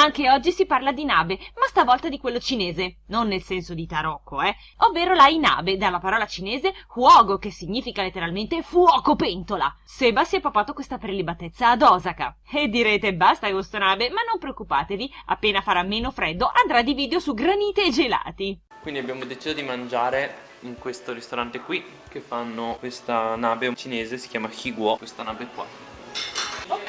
Anche oggi si parla di nabe, ma stavolta di quello cinese, non nel senso di tarocco, eh, ovvero la inabe, dalla parola cinese huogo, che significa letteralmente fuoco pentola. Seba si è papato questa prelibatezza ad Osaka. E direte basta con sto nabe, ma non preoccupatevi, appena farà meno freddo andrà di video su granite e gelati. Quindi abbiamo deciso di mangiare in questo ristorante qui che fanno questa nave cinese, si chiama Higuo, questa nave qua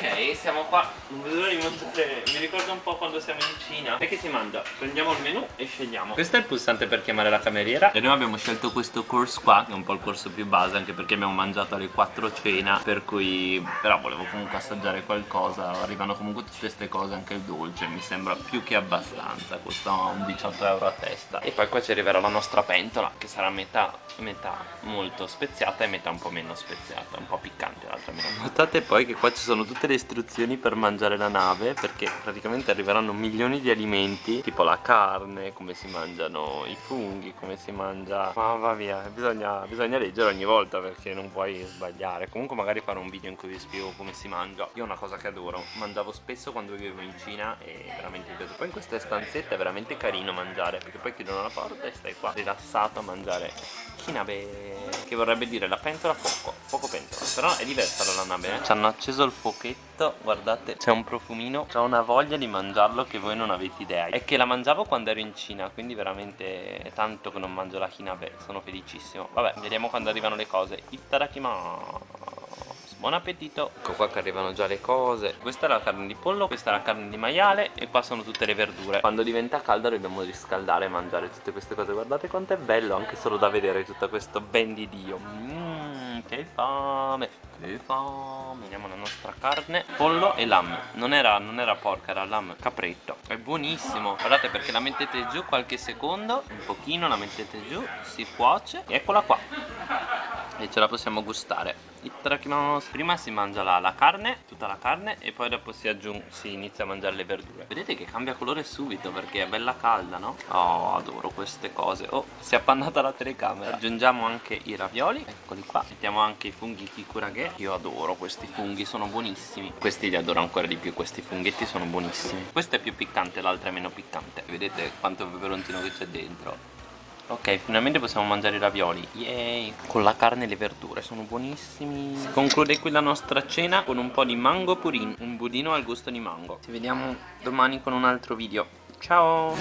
Ok, siamo qua. Non vedo l'ora di mostrare. Mi ricorda un po' quando siamo in Cina. E che si mangia? Prendiamo il menù e scegliamo. Questo è il pulsante per chiamare la cameriera. E noi abbiamo scelto questo course qua, che è un po' il corso più base, anche perché abbiamo mangiato alle 4 cena. Per cui. Però volevo comunque assaggiare qualcosa. Arrivano comunque tutte queste cose, anche il dolce. Mi sembra più che abbastanza. Costa un 18 euro a testa. E poi qua ci arriverà la nostra pentola, che sarà metà, metà molto speziata e metà un po' meno speziata. Un po' piccante l'altra meno. Notate poi che qua ci sono tutte le istruzioni per mangiare la nave perché praticamente arriveranno milioni di alimenti tipo la carne, come si mangiano i funghi, come si mangia... Ma va via, bisogna, bisogna leggere ogni volta perché non puoi sbagliare. Comunque magari farò un video in cui vi spiego come si mangia. Io una cosa che adoro, mangiavo spesso quando vivevo in Cina e veramente mi piace. Poi in queste stanzette è veramente carino mangiare perché poi chiudono la porta e stai qua rilassato a mangiare. Kinabe che vorrebbe dire la pentola a fuoco, fuoco pentola Però è diversa dalla nave eh? Ci hanno acceso il fuochetto guardate c'è un profumino c'ho una voglia di mangiarlo che voi non avete idea. È che la mangiavo quando ero in Cina quindi veramente è tanto che non mangio la hinabe sono felicissimo. Vabbè vediamo quando arrivano le cose. Ittarakimasu Buon appetito. Ecco qua che arrivano già le cose. Questa è la carne di pollo, questa è la carne di maiale E qua sono tutte le verdure. Quando diventa calda dobbiamo riscaldare e mangiare tutte queste cose. Guardate quanto è bello anche solo da vedere tutto questo ben di Dio. Mmm, che fame Che fame. Vediamo la nostra carne Pollo e lamb non era, non era porca, era lamb capretto. È buonissimo. Guardate perché la mettete giù qualche secondo Un pochino la mettete giù Si cuoce. Eccola qua E ce la possiamo gustare. Prima si mangia la, la, carne, tutta la carne e poi dopo si, aggiunge, si inizia a mangiare le verdure. Vedete che cambia colore subito perché è bella calda, no? Oh, adoro queste cose. Oh, si è appannata la telecamera. Aggiungiamo anche i ravioli, eccoli qua. Mettiamo anche i funghi kikurage Io adoro questi funghi, sono buonissimi. Questi li adoro ancora di più, questi funghetti sono buonissimi. Questo è più piccante, l'altro è meno piccante. Vedete quanto peperoncino che c'è dentro Ok, finalmente possiamo mangiare i ravioli Yay! Con la carne e le verdure, sono buonissimi Si conclude qui la nostra cena con un po' di mango purin Un budino al gusto di mango Ci vediamo domani con un altro video Ciao!